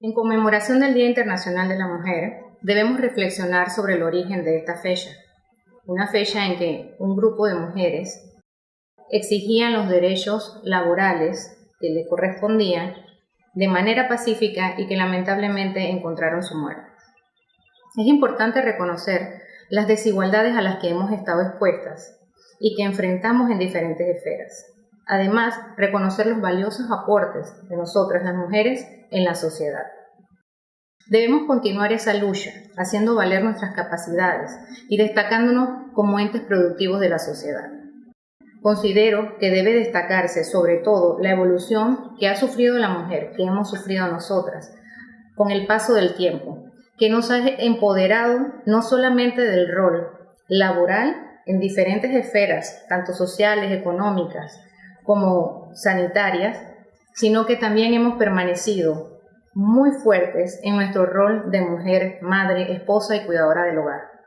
En conmemoración del Día Internacional de la Mujer, debemos reflexionar sobre el origen de esta fecha, una fecha en que un grupo de mujeres exigían los derechos laborales que le correspondían de manera pacífica y que lamentablemente encontraron su muerte. Es importante reconocer las desigualdades a las que hemos estado expuestas y que enfrentamos en diferentes esferas. Además, reconocer los valiosos aportes de nosotras las mujeres en la sociedad. Debemos continuar esa lucha, haciendo valer nuestras capacidades y destacándonos como entes productivos de la sociedad. Considero que debe destacarse sobre todo la evolución que ha sufrido la mujer, que hemos sufrido nosotras, con el paso del tiempo, que nos ha empoderado no solamente del rol laboral en diferentes esferas, tanto sociales, económicas como sanitarias, sino que también hemos permanecido muy fuertes en nuestro rol de mujer, madre, esposa y cuidadora del hogar.